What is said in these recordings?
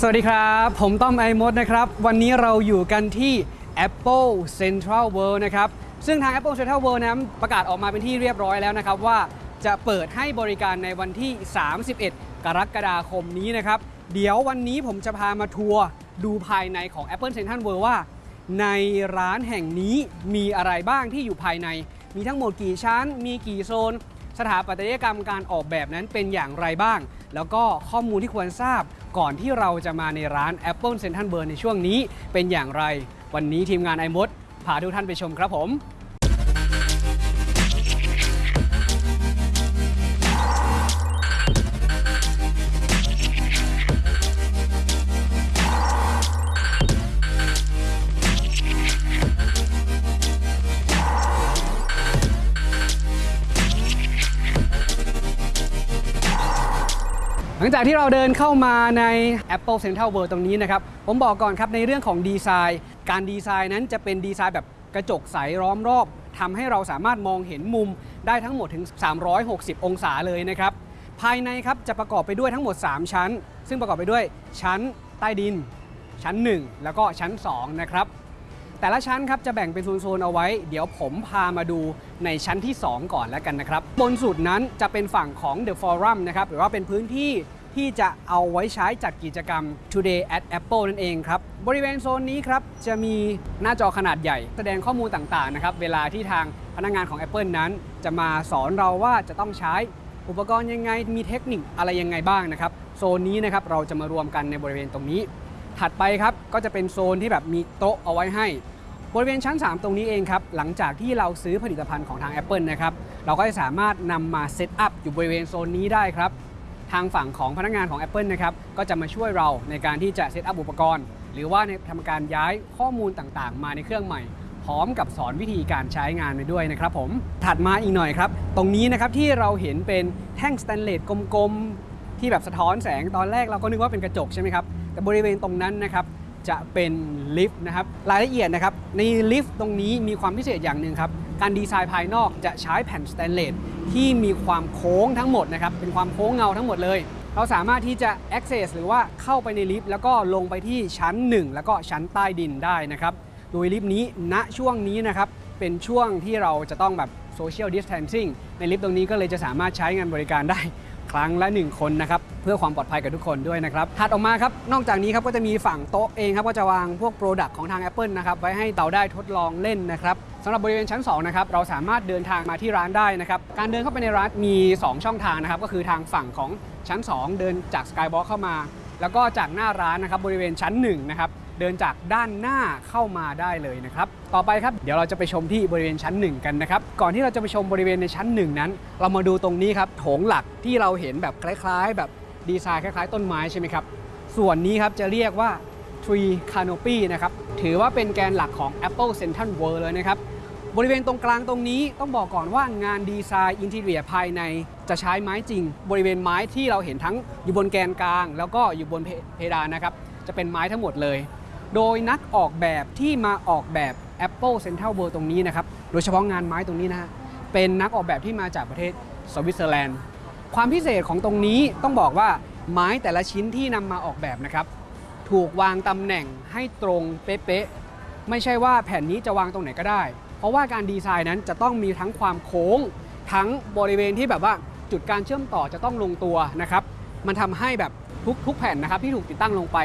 สวัสดีครับ ผมต้อมไอมดนะครับ วันนี้เราอยู่กันที่ Apple Central World นะครับ ซึ่งทาง Apple Central World นั้นประกาศออกมาเป็นที่เรียบร้อยแล้วนะครับว่าจะเปิดให้บริการในวันที่ 31 กรกฎาคมนี้นะครับ เดี๋ยววันนี้ผมจะพามาทัวร์ดูภายในของ Apple Central World ว่า ในร้านแห่งนี้มีอะไรบ้างที่อยู่ภายใน มีทั้งหมดกี่ชั้น มีกี่โซน สถาปัตยกรรมการออกแบบนั้นเป็นอย่างไรบ้าง แล้วก็ข้อมูลที่ควรทราบ ก่อนที่เราจะมาในร้าน Apple Central Burn ในช่วงนี้เป็นอย่างไร วันนี้ทีมงานไอมดพาทุกท่านไปชมครับผม ลังจากที่เราเดินเข้ามาใน Apple Central World ตรงนี้นะครับ ผมบอกก่อนครับในเรื่องของดีไซน์ การดีไซน์นั้นจะเป็นดีไซน์แบบกระจกใสล้อมรอบทำให้เราสามารถมองเห็นมุมได้ทั้งหมดถึง 360 องศาเลยนะครับ ภายในครับจะประกอบไปด้วยทั้งหมด 3 ชั้น ซึ่งประกอบไปด้วยชั้นใต้ดิน ชั้น 1 แล้วก็ชั้น 2 นะครับแต่ละชั้นครับจะแบ่งเป็นโซนๆเอาไว้ เดี๋ยวผมพามาดูในชั้นที่ 2 ก่อนแล้วกันนะครับ บนสุดนั้นจะเป็นฝั่งของ The Forum นะครับหรือว่าเป็นพื้นที่ ที่จะเอาไว้ใช้จัดกิจกรรม Today at Apple นั่นเองครับ บริเวณโซนนี้ครับ จะมีหน้าจอขนาดใหญ่ แสดงข้อมูลต่างๆนะครับ เวลาที่ทางพนักงานของ Apple นั้น จะมาสอนเราว่าจะต้องใช้อุปกรณ์ยังไง มีเทคนิคอะไรยังไงบ้างนะครับ โซนนี้นะครับเราจะมารวมกันในบริเวณตรงนี้ ถัดไปครับก็จะเป็นโซนที่แบบมีโต๊ะเอาไว้ให้ บริเวณชั้น 3 ตรงนี้เองครับ หลังจากที่เราซื้อผลิตภัณฑ์ของทาง Apple นะครับ เราก็จะสามารถนำมา set up อยู่บริเวณโซนนี้ได้ครับ ทางฝั่งของพนักงานของ Apple นะครับก็จะมาช่วยเราในการที่จะ set up อุปกรณ์ หรือว่าในทำการย้ายข้อมูลต่างๆ มาในเครื่องใหม่ พร้อมกับสอนวิธีการใช้งานไปด้วยนะครับผมถัดมาอีกหน่อยครับ ตรงนี้นะครับที่เราเห็นเป็นแท่งสแตนเลสกลมๆ ที่แบบสะท้อนแสงตอนแรกเราก็นึกว่าเป็นกระจกใช่ไหมครับแต่บริเวณตรงนั้นนะครับจะเป็นลิฟต์นะครับรายละเอียดนะครับในลิฟต์ตรงนี้มีความพิเศษอย่างหนึ่งครับ การดีไซน์ภายนอกจะใช้แผ่นสแตนเลสที่มีความโค้งทั้งหมดนะครับ เป็นความโค้งเงาทั้งหมดเลย เราสามารถที่จะ access หรือว่าเข้าไปในลิฟต์แล้วก็ลงไปที่ชั้น 1 แล้วก็ชั้นใต้ดินได้นะครับ โดยลิฟต์นี้ณช่วงนี้นะครับ เป็นช่วงที่เราจะต้องแบบ social distancing ในลิฟต์ตรงนี้ก็เลยจะสามารถใช้งานบริการได้ ครั้งละ 1 คนนะครับเพื่อความปลอดภัยกับทุกคนด้วยนะครับถัดออกมาครับนอกจากนี้ครับก็จะมีฝั่งโต๊ะเองครับก็จะวางพวก product ของทาง Apple นะครับไว้ให้เราได้ทดลองเล่นนะครับสำหรับบริเวณชั้น2นะครับเราสามารถเดินทางมาที่ร้านได้นะครับการเดินเข้าไปในร้านมี 2 ช่องทางนะครับก็คือทางฝั่งของชั้น 2 เดินจาก Skybox เข้ามา แล้วก็จากหน้าร้านนะครับบริเวณชั้น1นะครับเดินจากด้านหน้าเข้ามาได้เลยนะครับ ต่อไปครับเดี๋ยวเราจะไปชมที่บริเวณชั้น 1 กันนะครับ ก่อนที่เราจะไปชมบริเวณในชั้น 1 นั้น เรามาดูตรงนี้ครับโถงหลักที่เราเห็นแบบคล้ายๆ แบบดีไซน์คล้ายๆ ต้นไม้ใช่ไหมครับ ส่วนนี้ครับจะเรียกว่า Tree Canopy นะครับถือว่าเป็นแกนหลักของ Apple Central World เลยนะครับบริเวณตรงกลางตรงนี้ต้องบอกก่อนว่างานดีไซน์อินทีเรียภายในจะใช้ไม้จริง บริเวณไม้ที่เราเห็นทั้งอยู่บนแกนกลาง แล้วก็อยู่บนเพเพดานนะครับจะเป็นไม้ทั้งหมดเลย โดยนักออกแบบที่มาออกแบบ Apple Central World ตรงนี้นะครับ โดยเฉพาะงานไม้ตรงนี้นะฮะ เป็นนักออกแบบที่มาจากประเทศสวิตเซอร์แลนด์ ความพิเศษของตรงนี้ต้องบอกว่าไม้แต่ละชิ้นที่นำมาออกแบบนะครับ ถูกวางตำแหน่งให้ตรงเป๊ะๆ ไม่ใช่ว่าแผ่นนี้จะวางตรงไหนก็ได้ เพราะว่าการดีไซน์นั้นจะต้องมีทั้งความโค้ง ทั้งบริเวณที่แบบว่าจุดการเชื่อมต่อจะต้องลงตัวนะครับ มันทำให้แบบทุกทุกแผ่นนะครับที่ถูกติดตั้งลงไป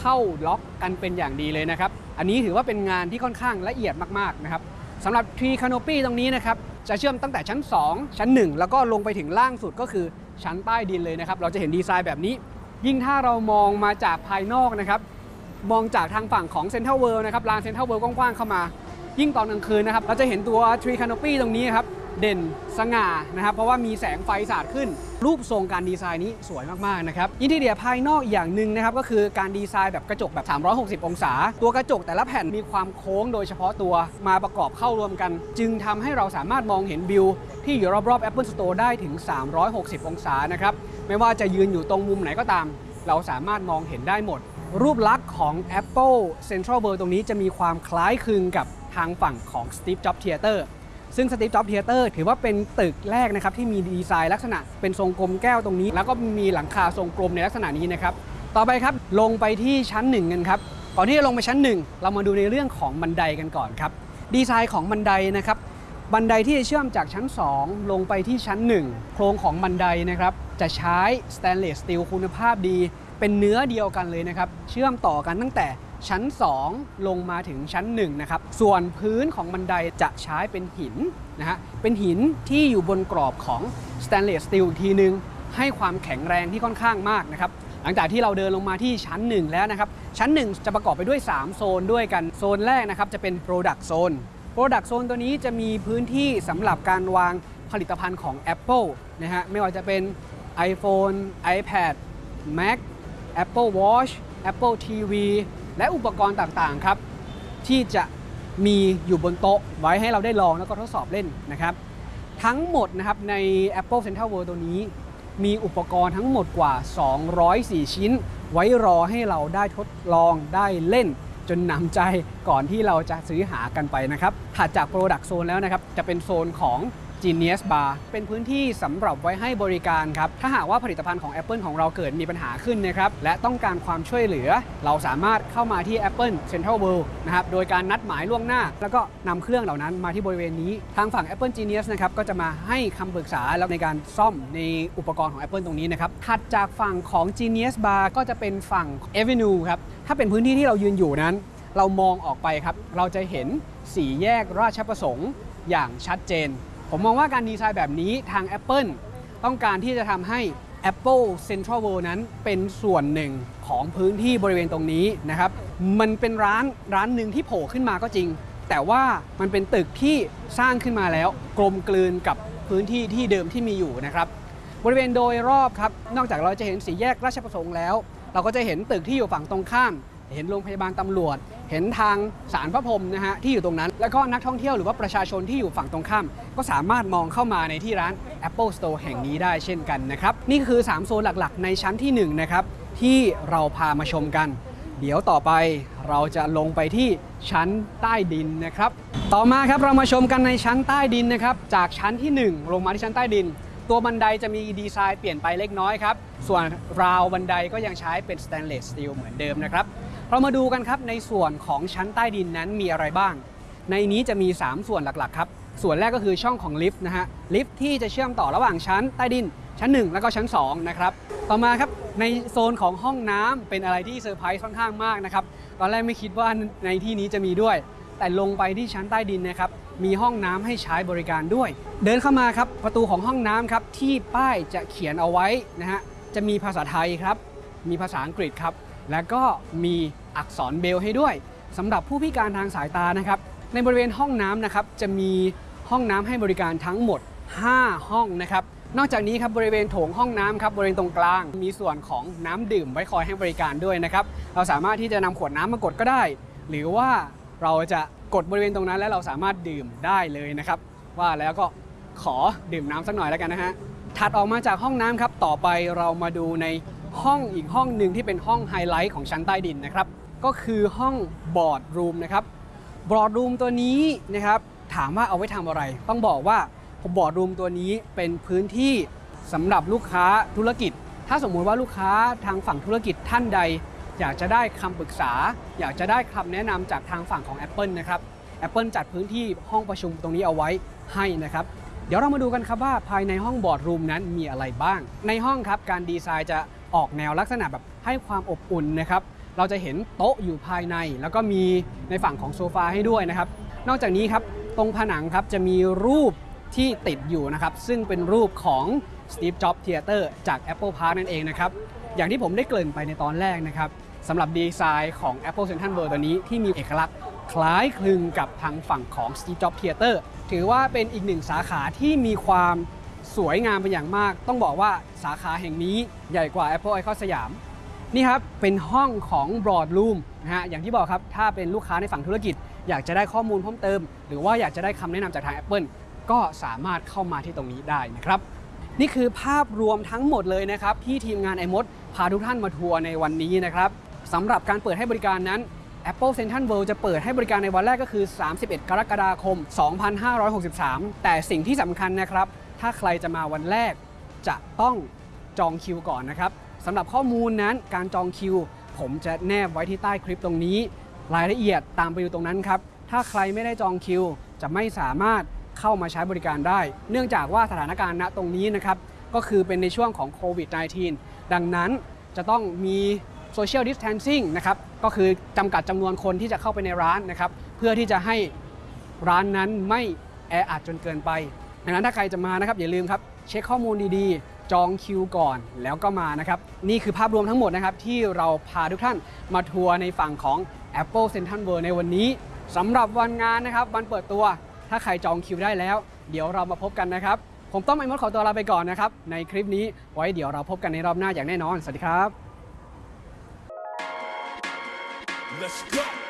เข้าล็อกกันเป็นอย่างดีเลยนะครับ อันนี้ถือว่าเป็นงานที่ค่อนข้างละเอียดมากๆนะครับสำหรับ Tree Canopy ตรงนี้นะครับจะเชื่อมตั้งแต่ชั้น 2 ชั้น 1 แล้วก็ลงไปถึงล่างสุดก็คือชั้นใต้ดินเลยนะครับ เราจะเห็นดีไซน์แบบนี้ ยิ่งถ้าเรามองมาจากภายนอกนะครับ มองจากทางฝั่งของเซ็นทรัลเวิลด์นะครับลานเซ็นทรัลเวิลด์กว้างๆเข้ามา ยิ่งตอนกลางคืนนะครับ เราจะเห็นตัว Tree Canopy ตรงนี้ครับ เด่นสง่านะครับ เพราะว่ามีแสงไฟสาดขึ้น รูปทรงการดีไซน์นี้สวยมากๆนะครับ interior ภายนอกอย่างหนึ่งนะครับ ก็คือการดีไซน์แบบกระจกแบบ 360 องศา ตัวกระจกแต่ละแผ่นมีความโค้งโดยเฉพาะตัวมาประกอบเข้ารวมกัน จึงทำให้เราสามารถมองเห็นวิว ที่อยู่รอบๆ Apple Store ได้ถึง 360 องศานะครับไม่ว่าจะยืนอยู่ตรงมุมไหนก็ตาม เราสามารถมองเห็นได้หมด รูปลักษณ์ของ Apple Central World ตรงนี้จะมีความคล้ายคลึงกับทางฝั่งของ Steve Jobs Theater ซึ่ง Steve Jobs Theater ถือว่าเป็นตึกแรกนะครับที่มีดีไซน์ลักษณะเป็นทรงกลมแก้วตรงนี้ แล้วก็มีหลังคาทรงกลมในลักษณะนี้นะครับต่อไปครับลงไปที่ชั้นหนึ่งกันครับก่อนที่จะลงไปชั้นหนึ่งเรามาดูในเรื่องของบันไดกันก่อนครับดีไซน์ของบันไดนะครับบันไดที่จะเชื่อมจากชั้น 2 ลงไปที่ชั้น 1 โครงของบันไดนะครับจะใช้ stainless steel คุณภาพดี เป็นเนื้อเดียวกันเลยนะครับ เชื่อมต่อกันตั้งแต่ ชั้น 2 ลงมาถึงชั้น1นะครับส่วนพื้นของบันไดจะใช้เป็นหินนะฮะเป็นหินที่อยู่บนกรอบของ stainless steel อีกทีนึง ให้ความแข็งแรงที่ค่อนข้างมากนะครับหลังจากที่เราเดินลงมาที่ชั้น 1 แล้วนะครับ ชั้น 1 จะประกอบไปด้วย 3 โซนด้วยกันโซนแรกนะครับจะเป็น Product Zone Product Zone ตัวนี้จะมีพื้นที่สำหรับการวางผลิตภัณฑ์ของ Apple นะฮะไม่ว่าจะเป็น iPhone iPad Mac Apple Watch Apple TV และอุปกรณ์ต่างๆครับที่จะมีอยู่บนโต๊ะไว้ให้เราได้ลองแล้วก็ทดสอบเล่นนะครับ ทั้งหมดนะครับใน Apple Central World ตัวนี้ มีอุปกรณ์ทั้งหมดกว่า 204 ชิ้น ไว้รอให้เราได้ทดลองได้เล่น จนหนำใจก่อนที่เราจะซื้อหากันไปนะครับถัดจาก Product Zone แล้วนะครับ จะเป็นโซนของ Genius Bar เป็นพื้นที่สำหรับไว้ให้บริการครับ ถ้าหากว่าผลิตภัณฑ์ของ Apple ของเราเกิดมีปัญหาขึ้นนะครับ และต้องการความช่วยเหลือ เราสามารถเข้ามาที่ Apple Central World นะครับ โดยการนัดหมายล่วงหน้า แล้วก็นำเครื่องเหล่านั้นมาที่บริเวณนี้ ทางฝั่ง Apple Genius นะครับก็จะมาให้คำปรึกษาแล้วในการซ่อมในอุปกรณ์ของ Apple ตรงนี้นะครับถัดจากฝั่งของ Genius Bar ก็จะเป็นฝั่ง Avenue ครับ ถ้าเป็นพื้นที่ที่เรายืนอยู่นั้น เรามองออกไปครับ เราจะเห็นสี่แยกราชประสงค์อย่างชัดเจน ผมมองว่าการดีไซน์แบบนี้ทาง Apple ต้องการที่จะทำให้ Apple Central World นั้นเป็นส่วนหนึ่งของพื้นที่บริเวณตรงนี้นะครับ มันเป็นร้านร้านหนึ่งที่โผล่ขึ้นมาก็จริง แต่ว่ามันเป็นตึกที่สร้างขึ้นมาแล้ว กลมกลืนกับพื้นที่ที่เดิมที่มีอยู่นะครับ บริเวณโดยรอบครับ นอกจากเราจะเห็นสีแยกราชประสงค์แล้ว เราก็จะเห็นตึกที่อยู่ฝั่งตรงข้าม เห็นโรงพยาบาลตำรวจ เห็นทางสารพระพรหมนะฮะที่อยู่ตรงนั้น แล้วก็นักท่องเที่ยวหรือว่าประชาชนที่อยู่ฝั่งตรงข้าม ก็สามารถมองเข้ามาในที่ร้าน Apple Store แห่งนี้ได้เช่นกันนะครับ นี่คือ 3 โซนหลักๆ ในชั้นที่ 1 นะครับ ที่เราพามาชมกัน เดี๋ยวต่อไปเราจะลงไปที่ชั้นใต้ดินนะครับ ต่อมาครับเรามาชมกันในชั้นใต้ดินนะครับ จากชั้นที่ 1 ลงมาที่ชั้นใต้ดิน ตัวบันไดจะมีดีไซน์เปลี่ยนไปเล็กน้อยครับส่วนราวบันไดก็ยังใช้เป็น stainless steel เหมือนเดิมนะครับ เรามาดูกันครับในส่วนของชั้นใต้ดินนั้นมีอะไรบ้าง ในนี้จะมี 3 ส่วนหลักๆครับ ส่วนแรกก็คือช่องของลิฟต์นะฮะ ลิฟต์ที่จะเชื่อมต่อระหว่างชั้นใต้ดิน ชั้น 1 แล้วก็ชั้น2นะครับต่อมาครับในโซนของห้องน้ำเป็นอะไรที่เซอร์ไพรส์ค่อนข้างมากนะครับตอนแรกไม่คิดว่าในที่นี้จะมีด้วย แต่ลงไปที่ชั้นใต้ดินนะครับมีห้องน้ำให้ใช้บริการด้วย เดินเข้ามาครับประตูของห้องน้ำครับที่ป้ายจะเขียนเอาไว้นะฮะจะมีภาษาไทยครับมีภาษาอังกฤษครับแล้วก็มี อักษรเบลให้ด้วยสำหรับผู้พิการทางสายตานะครับ ในบริเวณห้องน้ำนะครับจะมีห้องน้ำให้บริการทั้งหมด 5 ห้องนะครับ นอกจากนี้ครับบริเวณโถงห้องน้ำครับบริเวณตรงกลาง มีส่วนของน้ำดื่มไว้คอยให้บริการด้วยนะครับ เราสามารถที่จะนำขวดน้ำมากดก็ได้ หรือว่าเราจะกดบริเวณตรงนั้นแล้วเราสามารถดื่มได้เลยนะครับ ว่าแล้วก็ขอดื่มน้ำสักหน่อยแล้วกันนะฮะถัดออกมาจากห้องน้ำครับต่อไปเรามาดูในห้องอีกห้องหนึ่งที่เป็นห้องไฮไลท์ของชั้นใต้ดินนะครับ ก็คือห้องboardroom นะครับ boardroom ตัวนี้นะครับถามว่าเอาไว้ทำอะไร ต้องบอกว่า boardroom ตัวนี้เป็นพื้นที่สำหรับลูกค้าธุรกิจ ถ้าสมมุติว่าลูกค้าทางฝั่งธุรกิจท่านใด อยากจะได้คำปรึกษา อยากจะได้คำแนะนำจากทางฝั่งของ Apple นะครับ Apple จัดพื้นที่ห้องประชุมตรงนี้เอาไว้ให้นะครับ เดี๋ยวเรามาดูกันครับว่าภายในห้อง boardroom นั้นมีอะไรบ้าง ในห้องครับการดีไซน์จะออกแนวลักษณะแบบให้ความอบอุ่นนะครับ เราจะเห็นโต๊ะอยู่ภายใน แล้วก็มีในฝั่งของโซฟาให้ด้วยนะครับ นอกจากนี้ครับตรงผนังครับจะมีรูปที่ติดอยู่นะครับ ซึ่งเป็นรูปของ Steve Jobs Theater จาก Apple Park นั่นเองนะครับ อย่างที่ผมได้เกริ่นไปในตอนแรกนะครับสำหรับดีไซน์ของ Apple Central World ตัวนี้ที่มีเอกลักษณ์คล้ายคลึงกับทางฝั่งของ Steve Jobs Theater ถือว่าเป็นอีกหนึ่งสาขาที่มีความสวยงามเป็นอย่างมาก ต้องบอกว่าสาขาแห่งนี้ใหญ่กว่า Apple Icon สยาม นี่ครับ เป็นห้องของ Broad Room นะฮะอย่างที่บอกครับ ถ้าเป็นลูกค้าในฝั่งธุรกิจ อยากจะได้ข้อมูลเพิ่มเติม หรือว่าอยากจะได้คำแนะนำจากทาง Apple ก็สามารถเข้ามาที่ตรงนี้ได้นะครับ นี่คือภาพรวมทั้งหมดเลยนะครับ ที่ทีมงานไอมดพาทุกท่านมาทัวร์ในวันนี้นะครับสำหรับการเปิดให้บริการนั้น Apple Central World จะเปิดให้บริการในวันแรกก็คือ 31 กรกฎาคม 2563 แต่สิ่งที่สำคัญนะครับ ถ้าใครจะมาวันแรกจะต้องจองคิวก่อนนะครับ สำหรับข้อมูลนั้นการจองคิว ผมจะแนบไว้ที่ใต้คลิปตรงนี้ รายละเอียดตามไปดูตรงนั้นครับ ถ้าใครไม่ได้จองคิว จะไม่สามารถเข้ามาใช้บริการได้ เนื่องจากว่าสถานการณ์ณตรงนี้นะครับ ก็คือเป็นในช่วงของโควิด -19 ดังนั้นจะต้องมีโซเชียลดิส a ทนซิ่งนะครับ ก็คือจำกัดจำนวนคนที่จะเข้าไปในร้านนะครับ เพื่อที่จะให้ร้านนั้นไม่แออัดจนเกินไปดังนั้นถ้าใครจะมานะครับอย่าลืมครับ เช็คข้อมูลดีๆ จองคิวก่อนแล้วก็มานะครับ นี่คือภาพรวมทั้งหมดนะครับ ที่เราพาทุกท่านมาทัวร์ในฝั่งของ Apple Central World ในวันนี้สำหรับวันงานนะครับ วันเปิดตัวถ้าใครจองคิวได้แล้ว เดี๋ยวเรามาพบกันนะครับ ผมต้องไอมดขอตัวลาไปก่อนนะครับ ในคลิปนี้ไว้เดี๋ยวเราพบกันในรอบหน้าอย่างแน่นอน สวัสดีครับ Let's go.